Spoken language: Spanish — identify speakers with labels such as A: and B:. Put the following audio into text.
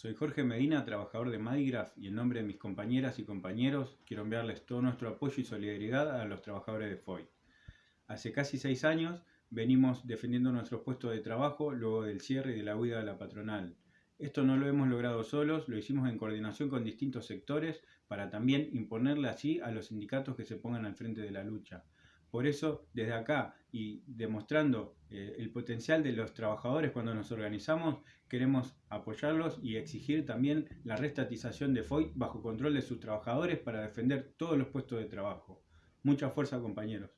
A: Soy Jorge Medina, trabajador de Madigraph y en nombre de mis compañeras y compañeros quiero enviarles todo nuestro apoyo y solidaridad a los trabajadores de FOI. Hace casi seis años venimos defendiendo nuestros puestos de trabajo luego del cierre y de la huida de la patronal. Esto no lo hemos logrado solos, lo hicimos en coordinación con distintos sectores para también imponerle así a los sindicatos que se pongan al frente de la lucha. Por eso, desde acá y demostrando eh, el potencial de los trabajadores cuando nos organizamos, queremos apoyarlos y exigir también la restatización de FOI bajo control de sus trabajadores para defender todos los puestos de trabajo. Mucha fuerza, compañeros.